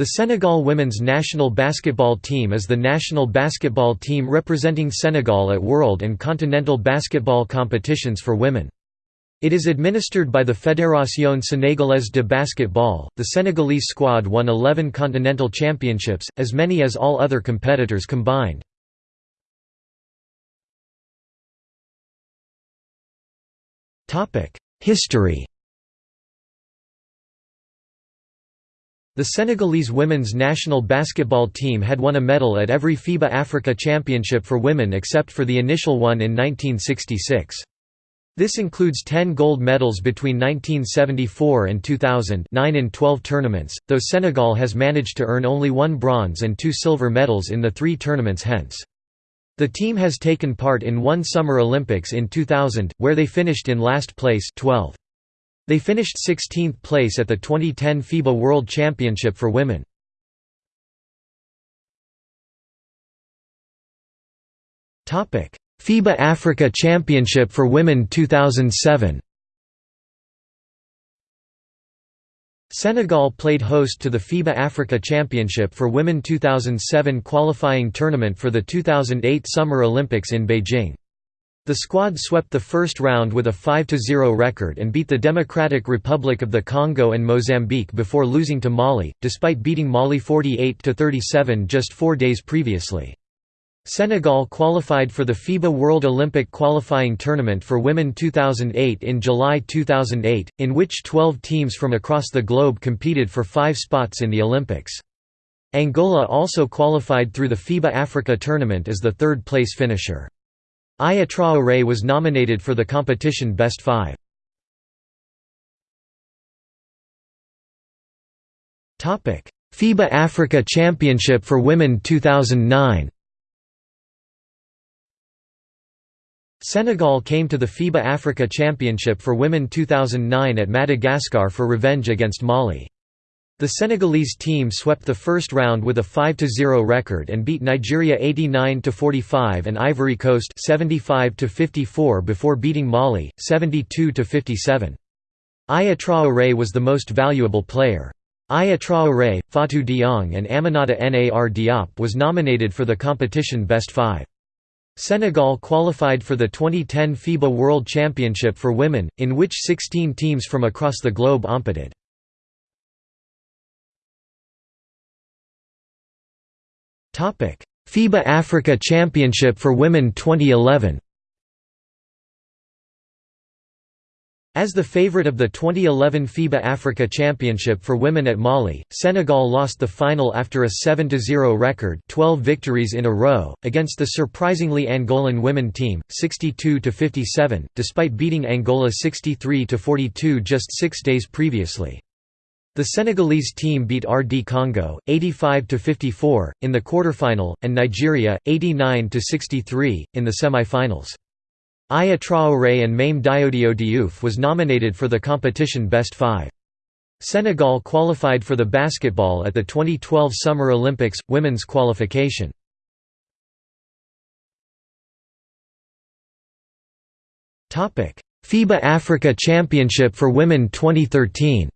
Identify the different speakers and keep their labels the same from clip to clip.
Speaker 1: The Senegal women's national basketball team is the national basketball team representing Senegal at world and continental basketball competitions for women. It is administered by the Fédération Sénégalaise de Basketball. The Senegalese squad won 11 continental championships, as many as all other competitors combined. History The Senegalese women's national basketball team had won a medal at every FIBA Africa Championship for women except for the initial one in 1966. This includes 10 gold medals between 1974 and 2000 9 in 12 tournaments, though Senegal has managed to earn only one bronze and two silver medals in the three tournaments hence. The team has taken part in one Summer Olympics in 2000, where they finished in last place 12. They finished 16th place at the 2010 FIBA World Championship for women. FIBA Africa Championship for Women 2007 Senegal played host to the FIBA Africa Championship for Women 2007 qualifying tournament for the 2008 Summer Olympics in Beijing. The squad swept the first round with a 5–0 record and beat the Democratic Republic of the Congo and Mozambique before losing to Mali, despite beating Mali 48–37 just four days previously. Senegal qualified for the FIBA World Olympic Qualifying Tournament for Women 2008 in July 2008, in which 12 teams from across the globe competed for five spots in the Olympics. Angola also qualified through the FIBA Africa Tournament as the third-place finisher. Aya Traoré was nominated for the competition Best Five. FIBA Africa Championship for Women 2009 Senegal came to the FIBA Africa Championship for Women 2009 at Madagascar for revenge against Mali. The Senegalese team swept the first round with a 5–0 record and beat Nigeria 89–45 and Ivory Coast 75–54 before beating Mali, 72–57. Aya Traoré was the most valuable player. Aya Traoré, Fatou Diong and Aminata Nar Diop was nominated for the competition Best Five. Senegal qualified for the 2010 FIBA World Championship for Women, in which 16 teams from across the globe competed. FIBA Africa Championship for Women 2011 As the favorite of the 2011 FIBA Africa Championship for women at Mali, Senegal lost the final after a 7–0 record 12 victories in a row, against the surprisingly Angolan women team, 62–57, despite beating Angola 63–42 just six days previously. The Senegalese team beat RD Congo 85–54 in the quarterfinal and Nigeria 89–63 in the semi-finals. Aya Traoré and Mame Diodio Diouf was nominated for the competition Best Five. Senegal qualified for the basketball at the 2012 Summer Olympics women's qualification. Topic: FIBA Africa Championship for Women 2013.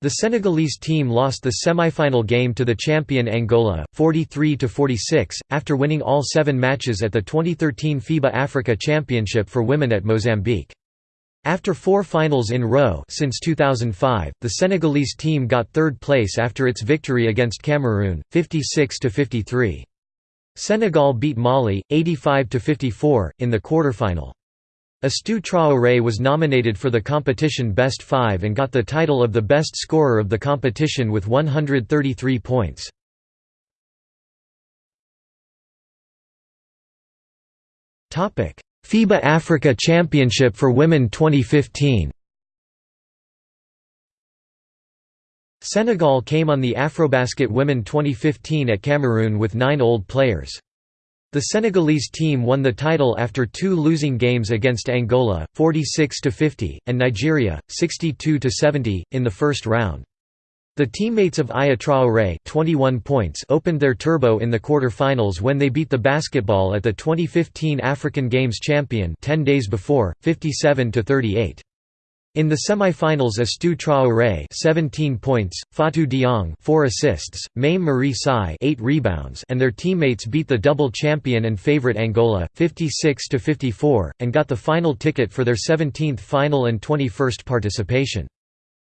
Speaker 1: The Senegalese team lost the semi-final game to the champion Angola, 43–46, after winning all seven matches at the 2013 FIBA Africa Championship for Women at Mozambique. After four finals in row since 2005, the Senegalese team got third place after its victory against Cameroon, 56–53. Senegal beat Mali, 85–54, in the quarterfinal. Astou Traoré was nominated for the competition Best Five and got the title of the best scorer of the competition with 133 points. FIBA Africa Championship for Women 2015 Senegal came on the Afrobasket Women 2015 at Cameroon with nine old players. The Senegalese team won the title after two losing games against Angola, 46–50, and Nigeria, 62–70, in the first round. The teammates of Aya Traoré 21 points opened their turbo in the quarter-finals when they beat the basketball at the 2015 African Games champion 10 days before, 57–38. In the semi-finals Astou Traoré 17 points, Fatou Diong 4 assists, Mame Marie Sy 8 rebounds and their teammates beat the double champion and favorite Angola 56 to 54 and got the final ticket for their 17th final and 21st participation.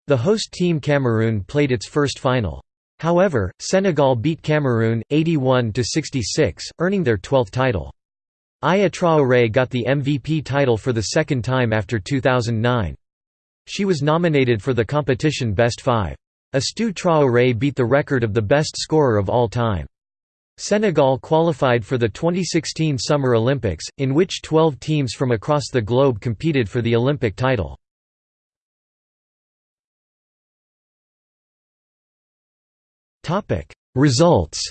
Speaker 1: The host team Cameroon played its first final. However, Senegal beat Cameroon 81 to 66, earning their 12th title. Aya Traoré got the MVP title for the second time after 2009. She was nominated for the competition Best Five. Astou Traoré beat the record of the best scorer of all time. Senegal qualified for the 2016 Summer Olympics, in which 12 teams from across the globe competed for the Olympic title. Results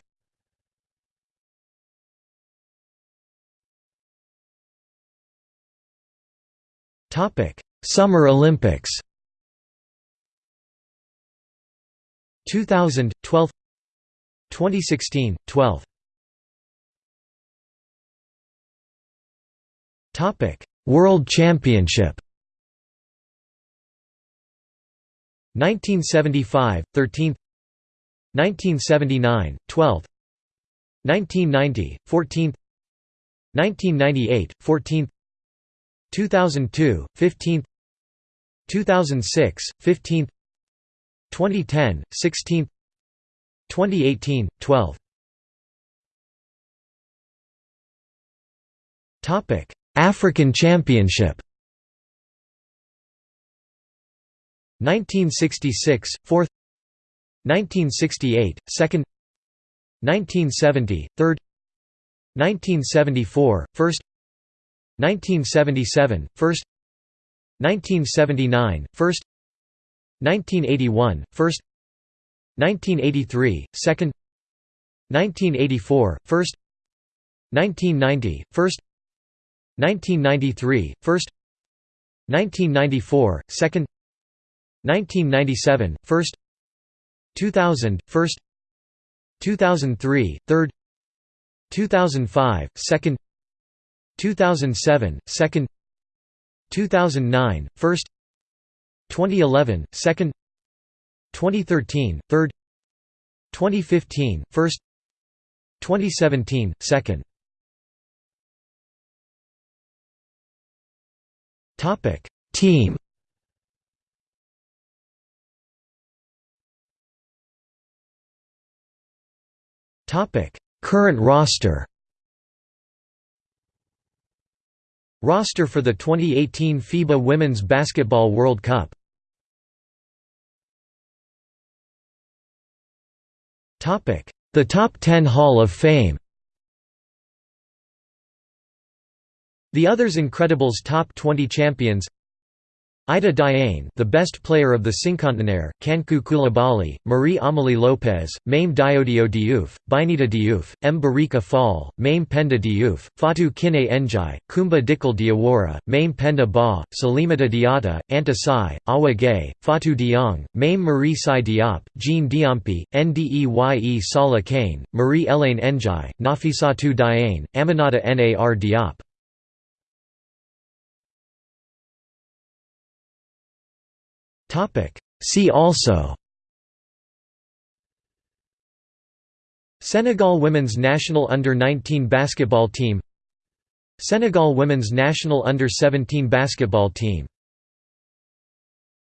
Speaker 1: Summer Olympics. 2000 12 2016 12 Topic World Championship. 1975 13 1979 12 1990 14 1998 14 2002 15th 2006 15th 2010 16th 2018 12th Topic African Championship. 1966 4th 1968 2nd 1970 3rd 1974 1st 1977 1st 1979 1st 1981 1st 1983 2nd 1984 1st 1990 1st 1993 1st 1994 2nd 1997 1st 2000 1st 2003 3rd 2005 2nd 2007 2nd 2009 1st 2011 2nd 2013 3rd 2015 1st 2017 2nd topic team. Topic current roster Roster for the 2018 FIBA Women's Basketball World Cup. The Top 10 Hall of Fame. The Others Incredibles Top 20 Champions Ida Diane, the best player of the Cinquantenaire, Kankou Koulibaly, Marie Amélie Lopez, Mame Diodio Diouf, Bineta Diouf, Mbarika Fall, Mame Penda Diouf, Fatou Kiné Ndiaye, Kumba Dikal Diawara, Mame Penda Ba, Salimata Diatta, Anta Sy, Awa Gay, Fatou Diong, Mame Marie Sy Diop, Jean Diompi, Ndeye Sala Kane, Marie Elaine Ndiaye, Nafissatou Diane, Aminata Nar Diop. See also Senegal women's national under-19 basketball team Senegal women's national under-17 basketball team